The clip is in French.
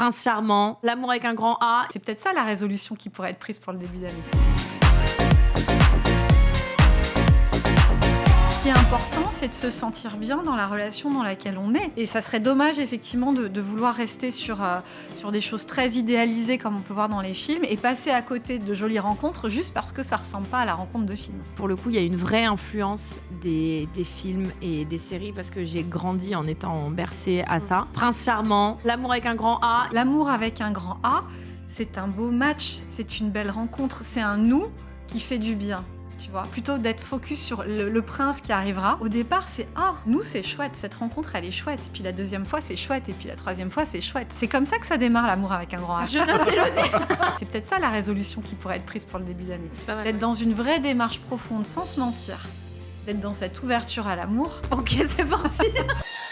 Prince charmant, l'amour avec un grand A. C'est peut-être ça la résolution qui pourrait être prise pour le début d'année. Ce qui est important, c'est de se sentir bien dans la relation dans laquelle on est. Et ça serait dommage, effectivement, de, de vouloir rester sur, euh, sur des choses très idéalisées, comme on peut voir dans les films, et passer à côté de jolies rencontres juste parce que ça ressemble pas à la rencontre de film. Pour le coup, il y a une vraie influence des, des films et des séries parce que j'ai grandi en étant bercée à ça. Prince charmant, l'amour avec un grand A. L'amour avec un grand A, c'est un beau match, c'est une belle rencontre, c'est un nous qui fait du bien. Tu vois, plutôt d'être focus sur le, le prince qui arrivera. Au départ, c'est ah, nous c'est chouette, cette rencontre elle est chouette. Et puis la deuxième fois c'est chouette, et puis la troisième fois c'est chouette. C'est comme ça que ça démarre l'amour avec un grand A. Je note Elodie. C'est peut-être ça la résolution qui pourrait être prise pour le début d'année. C'est pas mal. D'être dans une vraie démarche profonde sans se mentir. D'être dans cette ouverture à l'amour. Ok, c'est parti.